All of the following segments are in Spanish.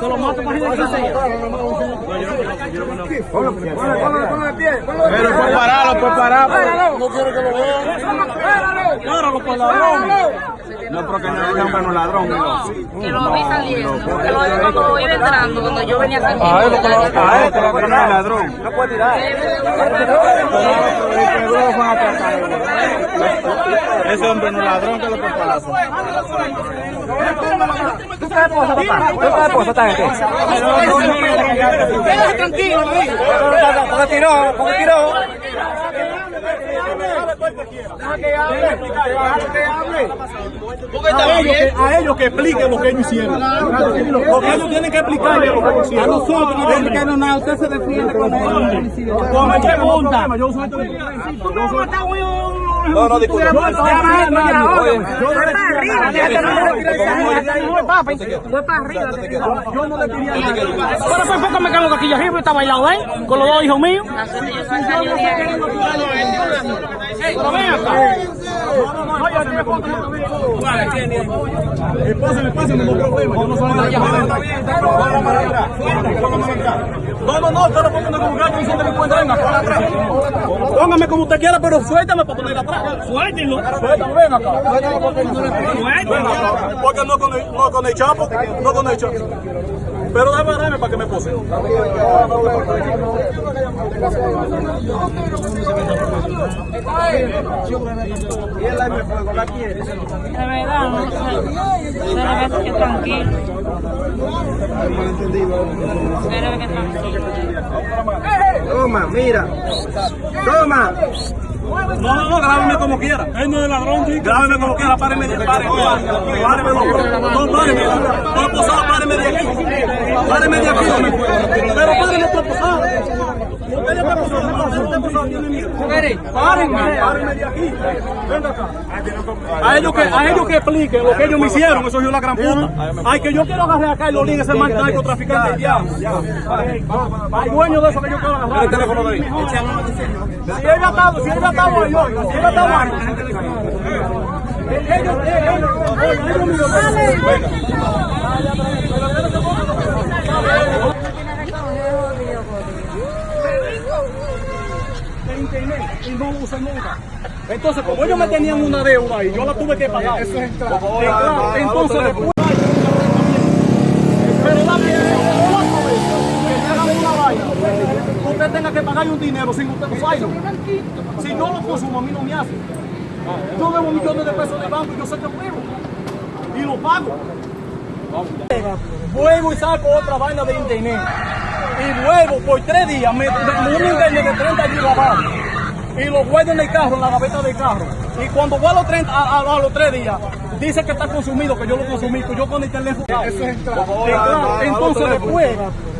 Se lo mato para que se Pero por pararlo, por pararlo. No quiero que lo vean. Páralo por ladrón. No, porque no es un bueno ladrón. que lo vi saliendo, que lo vi cuando lo iba entrando, cuando yo venía saliendo. A él, a él, que no es ladrón. No puede tirar. Ese hombre no es ladrón que lo por palazo. ¿Tú sabes esposa, papá? ¿Tú esposa esta gente? Quédate tranquilo, Porque tiró, porque tiró. Deja que hable, deja que hable. A ellos, que, a ellos que expliquen lo que ellos hicieron. Porque ellos tienen que explicar lo que ellos hicieron. A nosotros no tienen que nada. Usted se defiende con me pregunta. Yo soy no, no, disculpe. Yo no Fue para arriba. Yo no le quería nada. Pero por poco me quedo de aquí arriba y estaba bailado, ¿eh? Con los dos hijos míos. Pero pásame, no problema. Yo no soy No, no, no, no como gato y delincuentes. Venga, para atrás. Póngame como usted quiera, pero suéltame para poner atrás. Suéltenlo. Suéltame, ven acá. Acá. Porque no con el, no con el chapo, no con el chapo. Pero dame, dame para que me pose. De verdad, no sé. Pero ve que tranquilo. Pero que tranquilo. Toma, mira. Toma. No, no, no, grábeme como quiera. Él no es ladrón. Grábeme como quiera, páreme de páreme. Páreme, no, no, páreme. No, posada, páreme de aquí. Páreme de aquí. Pero páreme posada. Ya está posada, tiene miedo. Párenme, párenme de aquí. Venga acá. A ellos que, a ellos que expliquen lo que ellos me hicieron, eso es la gran puta. Ay, que yo quiero agarrar acá y lo ese mal narcotraficante ya. Hay dueño de eso que yo quiero agarrar. El teléfono de ahí. Si él ha estado, si él ha ahí, ahí. Ellos, ellos, venga. de internet y no usé nunca. Entonces, como ellos me tenían una deuda y yo la tuve que pagar. Eso es. Entonces, después. Pero la que me hagan una vaina, usted tenga que pagar un dinero sin usted usarlo. Si yo lo consumo, a mí no me hace. Yo debo millones de pesos de banco y yo sé que debo. Y lo pago. Vuelvo y saco otra vaina de internet. Y luego por tres días me, me un internet de 30 gigabytes. Y lo guardo en el carro, en la gaveta del carro. Y cuando voy a los, 30, a, a- a los tres días, dice que está consumido, que yo lo consumí, que yo con el teléfono. Eso es. Entonces después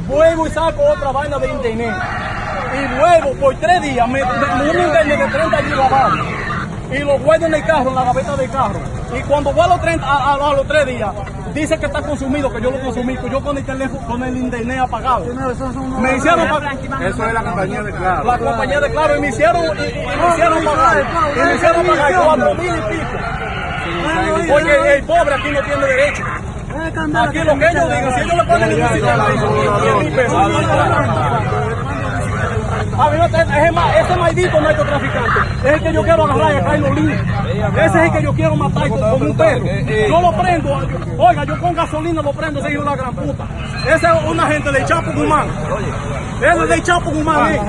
vuelvo y saco otra vaina de internet. Y luego por tres días me, me un internet de 30 gigabytes y lo guardo en el carro, en la gaveta del carro. Y cuando voy a los, 30, a, a- a los tres días, dice que está consumido, que yo lo consumí, que yo con el teléfono, con el internet apagado. Me hicieron pagar. Eso es la compañía de Claro. La compañía de Claro, y me hicieron, y, y- y me hicieron pagar, y me hicieron pagar cuatro mil y pico. Porque el pobre aquí no tiene derecho. Aquí lo que ellos digan, si ellos le ponen el sistema, 10 mil pesos. A mí no te- ese, ma- ese maldito narcotraficante es el que yo quiero agarrar en los líos. Ese es el que yo quiero matar con, con un perro. Yo lo prendo, yo- oiga, yo con gasolina lo prendo, ese hijo de la gran puta. Ese es una gente del Chapo Guzmán. Ese es del Chapo Guzmán. eh.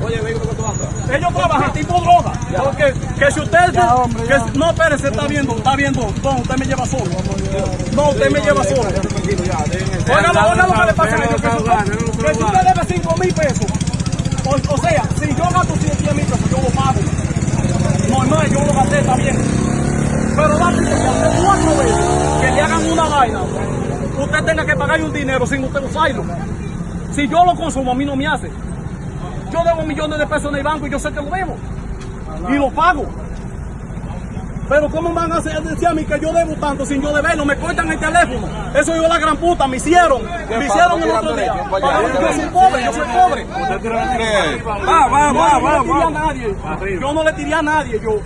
Juan, Juan. Ellos trabajan tipo droga. Porque que si usted. Que, si- no, espérese, está viendo, está viendo. No, usted me lleva solo. No, usted me lleva solo. Oiga, oiga lo que le pasa a ellos. Que, si- que si usted debe 5 mil pesos. O, o sea, si yo gasto 100 mil pesos, yo lo pago. Normal, yo lo gasté también. Pero la que cuatro veces que le hagan una vaina, usted tenga que pagar un dinero sin usted usarlo. Si yo lo consumo, a mí no me hace. Yo debo millones de pesos en el banco y yo sé que lo debo. Y lo pago. Pero ¿cómo van a hacer, decir a mí que yo debo tanto sin yo deberlo? Me cortan el teléfono. Eso yo la gran puta, me hicieron. Me hicieron el otro día. Yo soy pobre, yo soy pobre. Va, va, va, va, va. a nadie. Yo no le tiré a nadie. Yo,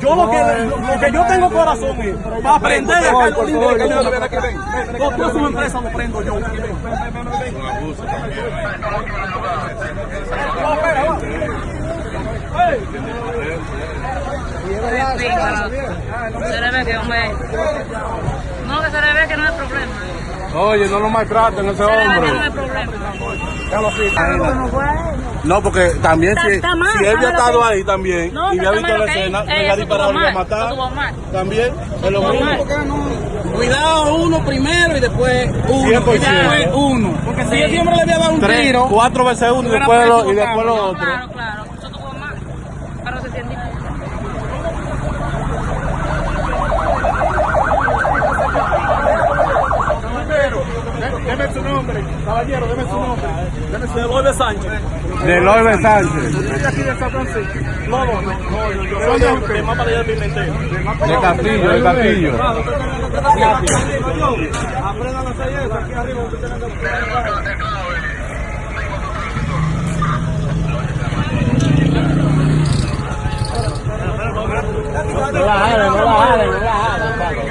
yo lo que, lo, lo que yo tengo corazón es para aprender a Carlos que yo ven, ven, ven. Todo toda su empresa lo prendo yo. No. Se le ve que, hombre. No, que se le ve que no hay problema. Oye, no lo maltraten ese que no hay hombre. problema. No, porque también Está- si, está mal, si él había estado ahí también No, y había visto la escena, le Eh, iba a eso disparar, estuvo le iba a mal, matar. estuvo mal. También es lo mismo. Cuidado uno primero y después uno. 100%. Y después uno. Porque si él siempre le había dado un Tres, tiro. cuatro veces uno y después lo, y después lo otro. Claro, claro. Eso estuvo mal. Pero se siente. Deme su nombre, caballero, deme su nombre. Deme su nombre. Sánchez. De Loibe Sánchez, Yo estoy aquí de San Francisco. No, no, no, yo soy de, de Mapa de Pimentel. de Castillo, de Castillo. Aprendan a hacer eso aquí arriba. ustedes tienen que- No la jalen, no la jalen, no la jalen.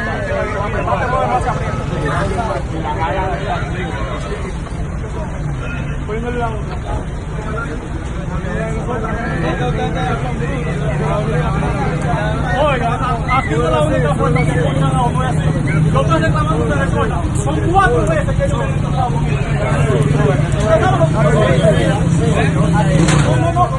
No es la única forma que pongan a uno es así. Yo estoy reclamando de recuerda. Son cuatro veces que yo me he reclamado. ¿Usted sabe lo que No, no, no,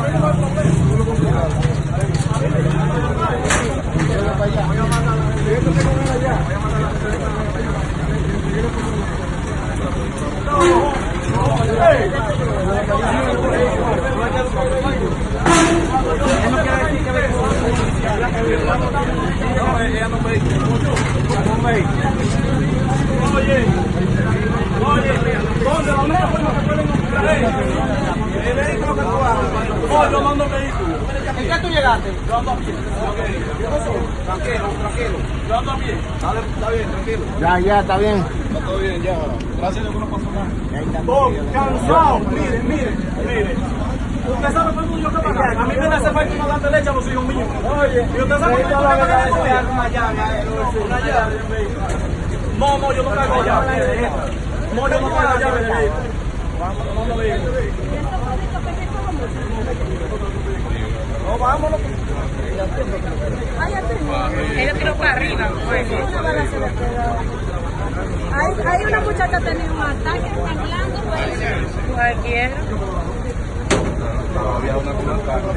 Oye, oye, ¿dónde? ¿Dónde que pueden El vehículo que tú hagas. No, yo mando vehículo. ¿En qué tú llegaste? Yo ando a pie. Tranquilo, tranquilo. Yo ando a pie. Dale, está bien, tranquilo. Ya, ya, está bien. Estoy cansado. Miren, miren, miren. Usted sabe cuánto yo que pagar. A mí me hace falta una dante leche a los hijos míos. Oye, ¿y usted sabe cuánto yo que pagar esto? Una llave. Una llave. No, no, yo no pago llave. No, yo no pago llave de vehículo. Vamos, no. No, vámonos. Ella tiró para arriba. pues. Hay, hay una muchacha que tenía un ataque temblando, pues. Cualquiera. Oiga, van tres